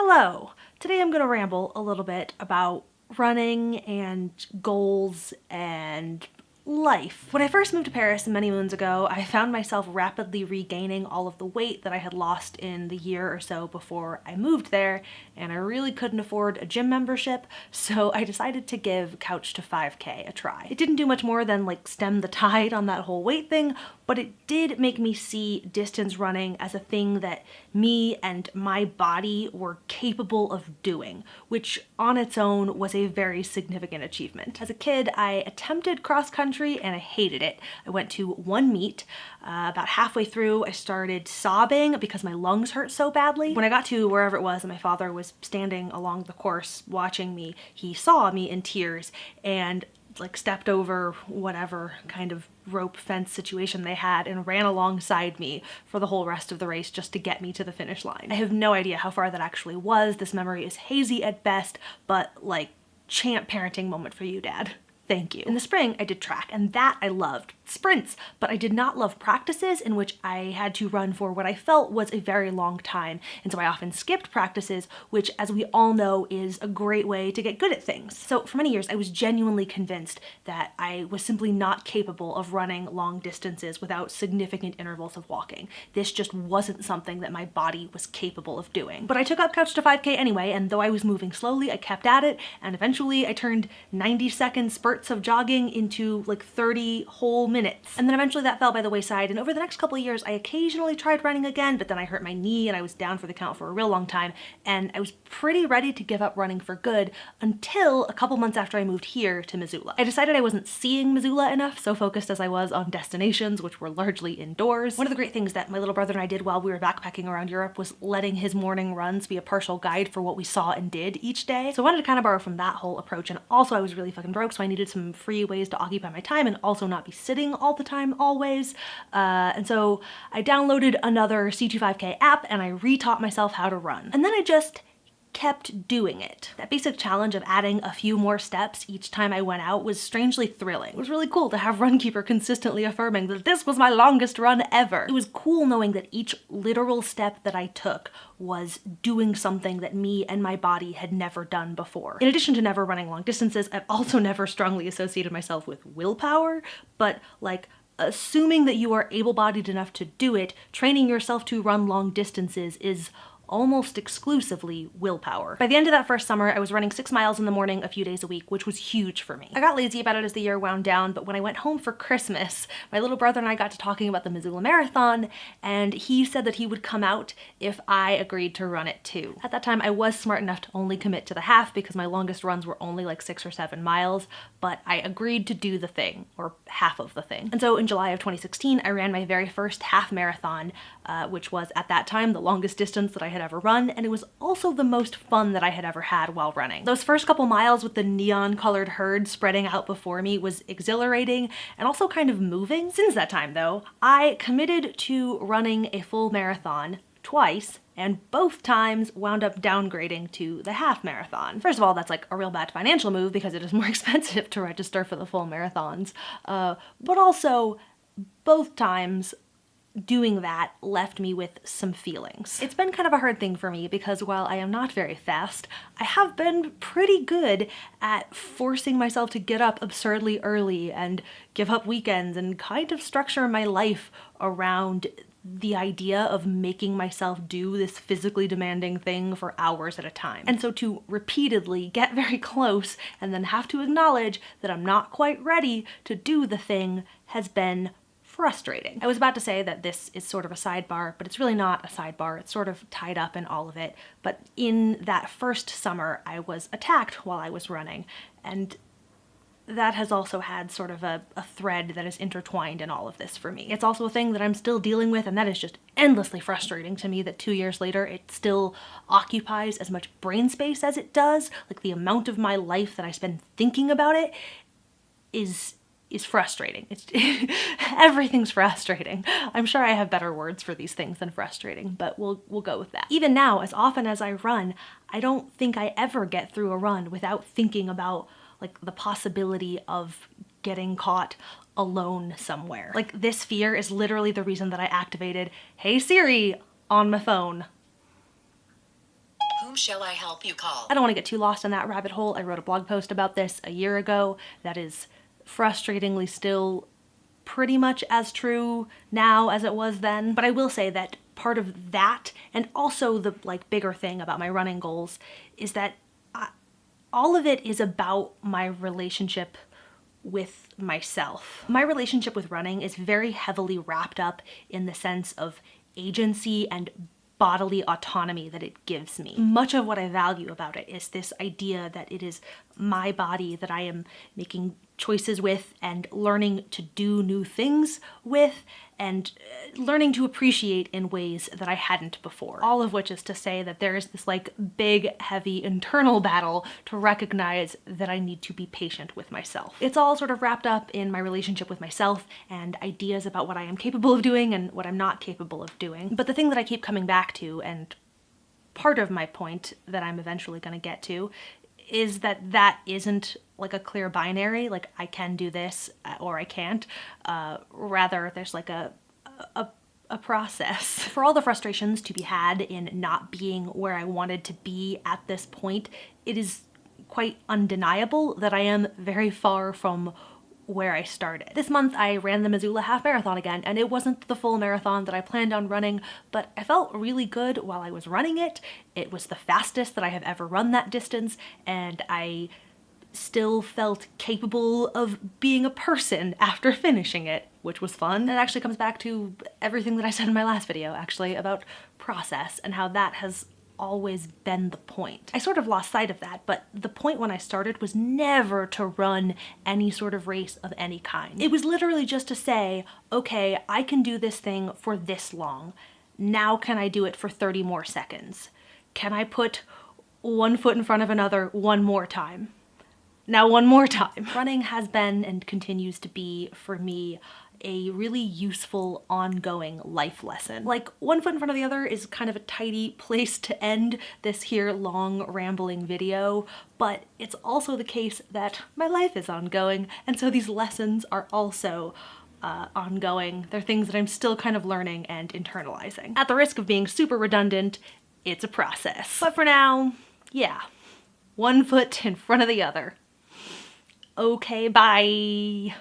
Hello! Today I'm going to ramble a little bit about running and goals and life. When I first moved to Paris many moons ago, I found myself rapidly regaining all of the weight that I had lost in the year or so before I moved there, and I really couldn't afford a gym membership, so I decided to give Couch to 5k a try. It didn't do much more than like stem the tide on that whole weight thing, but it did make me see distance running as a thing that me and my body were capable of doing, which on its own was a very significant achievement. As a kid, I attempted cross country and I hated it. I went to one meet. Uh, about halfway through, I started sobbing because my lungs hurt so badly. When I got to wherever it was and my father was standing along the course watching me, he saw me in tears and like stepped over whatever kind of rope fence situation they had and ran alongside me for the whole rest of the race just to get me to the finish line. I have no idea how far that actually was. This memory is hazy at best, but like champ parenting moment for you, dad. Thank you. In the spring, I did track and that I loved sprints, but I did not love practices in which I had to run for what I felt was a very long time. And so I often skipped practices, which as we all know is a great way to get good at things. So for many years, I was genuinely convinced that I was simply not capable of running long distances without significant intervals of walking. This just wasn't something that my body was capable of doing. But I took up Couch to 5K anyway, and though I was moving slowly, I kept at it, and eventually I turned 90 second spurts of jogging into like 30 whole minutes minutes. And then eventually that fell by the wayside and over the next couple of years I occasionally tried running again but then I hurt my knee and I was down for the count for a real long time and I was pretty ready to give up running for good until a couple months after I moved here to Missoula. I decided I wasn't seeing Missoula enough, so focused as I was on destinations which were largely indoors. One of the great things that my little brother and I did while we were backpacking around Europe was letting his morning runs be a partial guide for what we saw and did each day. So I wanted to kind of borrow from that whole approach and also I was really fucking broke so I needed some free ways to occupy my time and also not be sitting all the time always. Uh, and so I downloaded another C25K app and I retaught myself how to run. And then I just kept doing it. That basic challenge of adding a few more steps each time I went out was strangely thrilling. It was really cool to have Runkeeper consistently affirming that this was my longest run ever. It was cool knowing that each literal step that I took was doing something that me and my body had never done before. In addition to never running long distances, I've also never strongly associated myself with willpower, but like assuming that you are able-bodied enough to do it, training yourself to run long distances is almost exclusively willpower. By the end of that first summer, I was running six miles in the morning a few days a week, which was huge for me. I got lazy about it as the year wound down, but when I went home for Christmas, my little brother and I got to talking about the Missoula Marathon, and he said that he would come out if I agreed to run it too. At that time, I was smart enough to only commit to the half because my longest runs were only like six or seven miles, but I agreed to do the thing, or half of the thing. And so in July of 2016, I ran my very first half marathon, uh, which was at that time the longest distance that I had had ever run, and it was also the most fun that I had ever had while running. Those first couple miles with the neon colored herd spreading out before me was exhilarating and also kind of moving. Since that time though, I committed to running a full marathon twice and both times wound up downgrading to the half marathon. First of all, that's like a real bad financial move because it is more expensive to register for the full marathons, uh, but also both times doing that left me with some feelings. It's been kind of a hard thing for me because while I am not very fast, I have been pretty good at forcing myself to get up absurdly early and give up weekends and kind of structure my life around the idea of making myself do this physically demanding thing for hours at a time. And so to repeatedly get very close and then have to acknowledge that I'm not quite ready to do the thing has been frustrating. I was about to say that this is sort of a sidebar, but it's really not a sidebar. It's sort of tied up in all of it. But in that first summer, I was attacked while I was running, and that has also had sort of a, a, thread that is intertwined in all of this for me. It's also a thing that I'm still dealing with and that is just endlessly frustrating to me that two years later it still occupies as much brain space as it does. Like the amount of my life that I spend thinking about it is is frustrating. It's everything's frustrating. I'm sure I have better words for these things than frustrating, but we'll we'll go with that. Even now, as often as I run, I don't think I ever get through a run without thinking about like the possibility of getting caught alone somewhere. Like this fear is literally the reason that I activated Hey Siri on my phone Whom shall I help you call? I don't want to get too lost in that rabbit hole. I wrote a blog post about this a year ago that is frustratingly still pretty much as true now as it was then. But I will say that part of that and also the like bigger thing about my running goals is that I, all of it is about my relationship with myself. My relationship with running is very heavily wrapped up in the sense of agency and bodily autonomy that it gives me. Much of what I value about it is this idea that it is my body that I am making choices with and learning to do new things with and uh, learning to appreciate in ways that I hadn't before. All of which is to say that there is this like big, heavy internal battle to recognize that I need to be patient with myself. It's all sort of wrapped up in my relationship with myself and ideas about what I am capable of doing and what I'm not capable of doing. But the thing that I keep coming back to and part of my point that I'm eventually going to get to is that that isn't like a clear binary, like I can do this uh, or I can't. Uh, rather, there's like a, a, a process. For all the frustrations to be had in not being where I wanted to be at this point, it is quite undeniable that I am very far from where I started. This month I ran the Missoula Half Marathon again and it wasn't the full marathon that I planned on running but I felt really good while I was running it. It was the fastest that I have ever run that distance and I still felt capable of being a person after finishing it, which was fun. It actually comes back to everything that I said in my last video, actually, about process and how that has always been the point. I sort of lost sight of that, but the point when I started was never to run any sort of race of any kind. It was literally just to say, okay, I can do this thing for this long. Now can I do it for 30 more seconds? Can I put one foot in front of another one more time? Now one more time. Running has been and continues to be, for me, a really useful ongoing life lesson. Like one foot in front of the other is kind of a tidy place to end this here long rambling video, but it's also the case that my life is ongoing and so these lessons are also uh, ongoing. They're things that I'm still kind of learning and internalizing. At the risk of being super redundant, it's a process. But for now, yeah, one foot in front of the other. Okay, bye.